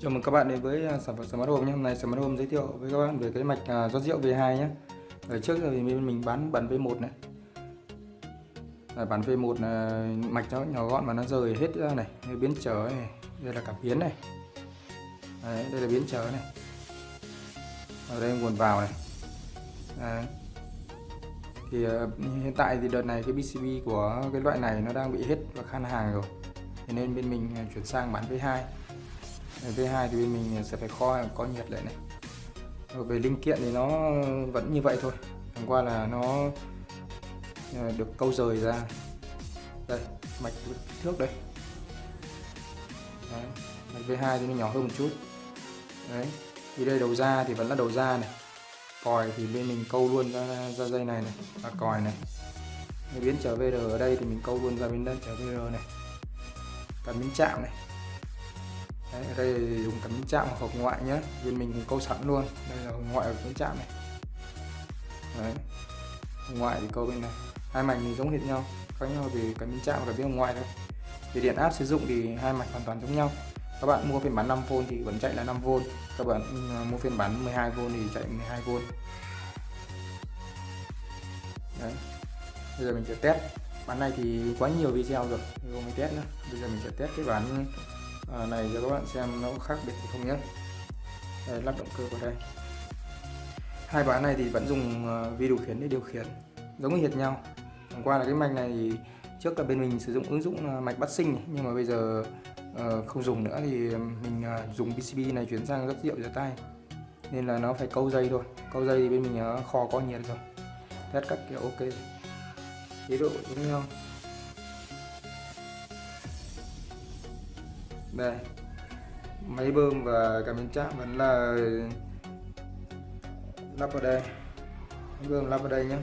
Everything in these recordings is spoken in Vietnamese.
Chào mừng các bạn đến với à, sản phẩm Smart Home nhé. Hôm nay Smart Home giới thiệu với các bạn về cái mạch à, rót rượu V2 nhé. Ở trước thì mình mình bán bản V1 này. À, Ở bản V1 là mạch nó nhỏ gọn mà nó rời hết ra này, đây biến trở này, đây là cảm biến này. Đấy, đây là biến trở này. Ở đây nguồn vào này. Đấy. Thì à, hiện tại thì đợt này cái PCB của cái loại này nó đang bị hết và khan hàng rồi. Thế nên bên mình chuyển sang bản V2 V2 thì bên mình sẽ phải kho có nhiệt lại này. Rồi về linh kiện thì nó vẫn như vậy thôi. Chẳng qua là nó ờ, được câu rời ra. Đây mạch kích thước đây. Đấy. mạch V2 thì nó nhỏ hơn một chút. Đấy thì đây đầu ra thì vẫn là đầu ra này. Còi thì bên mình câu luôn ra, ra dây này này và còi này. Biến trở VR ở đây thì mình câu luôn ra bên đây trở VR này. Cả miếng chạm này. Đấy, ở đây dùng cảm biến chạm hoặc hộp ngoại nhé bên mình câu sẵn luôn. Đây là hộp ngoại của cảm chạm này. Đấy. hộp ngoại thì câu bên này. Hai mảnh thì giống hệt nhau khác nhau vì cảm biến chạm và cảm biến hộp ngoại thôi. Thì điện áp sử dụng thì hai mạch hoàn toàn giống nhau. Các bạn mua phiên bản 5V thì vẫn chạy là 5V các bạn ừ, mua phiên bản 12V thì chạy 12V Đấy. bây giờ mình sẽ test. Bản này thì quá nhiều video rồi. Không mình test nữa. Bây giờ mình sẽ test cái bản à, này cho các bạn xem nó có khác biệt thì không nhé. Đây, lắp động cơ vào đây. Hai bán này thì vẫn dùng ờ, vi điều khiển để điều khiển giống như hệt nhau. Hôm qua là cái mạch này thì trước là bên mình sử dụng ứng dụng ờ, mạch bắt sinh nhưng mà bây giờ không dùng nữa thì mình dùng PCB này chuyển sang rất rượu rửa tay. Nên là nó phải câu dây thôi. Câu dây thì bên mình kho có nhiệt rồi. Test các kiểu ok. Chế độ giống nhau. Đây. Máy bơm và cảm biến chạm vẫn là lắp vào đây. Máy bơm lắp vào đây nhé.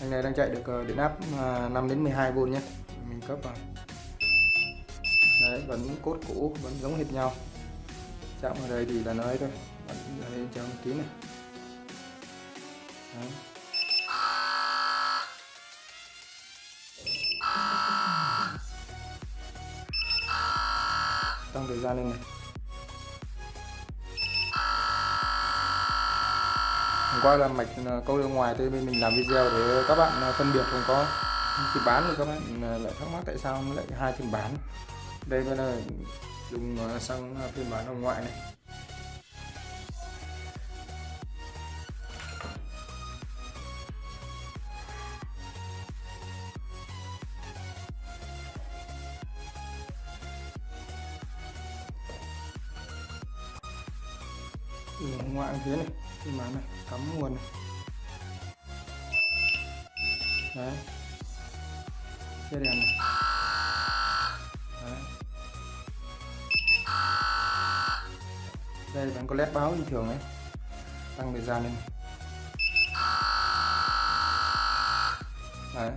Anh này đang chạy được ờ, điện áp à, 5 đến 12V nhé. Mình cấp vào. Đấy, vẫn cốt cũ, vẫn giống hệt nhau. Chạm vào đây thì là nó ấy thôi. Vẫn đây cho một tí này. Đấy. Tăng thời gian lên này. Hôm qua là mạch ờ, câu ra ngoài thì bên mình làm video để các bạn ờ, phân biệt không có khi bán thì các bạn ờ, lại thắc mắc tại sao nó lại hai phiên bán. Đây bên là dùng sang phiên bản ở ngoại này. Từ ngoại phía này. Cái máy này, cắm nguồn này. Đấy. Che đèn này. Đấy. đây vẫn có led báo như thường đấy. Tăng thời gian lên. Đấy.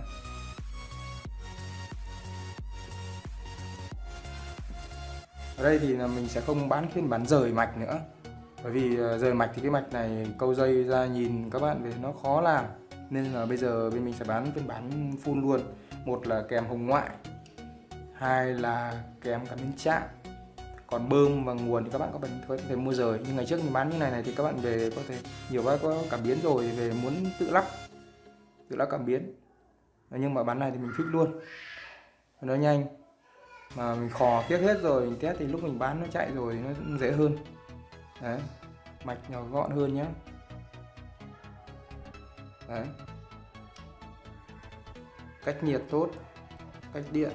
Ở đây thì là mình sẽ không bán phiên bản rời mạch nữa bởi vì ờ, rời mạch thì cái mạch này câu dây ra nhìn các bạn về nó khó làm. Nên là bây giờ bên mình sẽ bán phiên bản full luôn. Một là kèm hồng ngoại, hai là kèm cả biến chạm. Còn bơm và nguồn thì các bạn có có thể mua rời. Nhưng ngày trước mình bán như này này thì các bạn về có thể, nhiều bác có cảm biến rồi, về muốn tự lắp tự lắp cảm biến. Nhưng mà bán này thì mình thích luôn. Nó nhanh, mà mình khò, tiếc hết rồi. Mình test thì lúc mình bán nó chạy rồi nó dễ hơn đấy. Mạch nhỏ gọn hơn nhé đấy. Cách nhiệt tốt cách điện.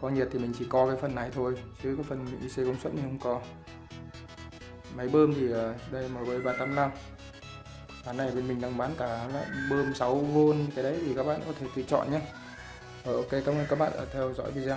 Có nhiệt thì mình chỉ co cái phần này thôi chứ cái phần IC công suất thì không có. Máy bơm thì ờ, đây MB 385 cái này bên mình đang bán cả loại bơm 6V cái đấy thì các bạn có thể tùy chọn nhé rồi ờ, ok cảm ơn các bạn đã theo dõi video.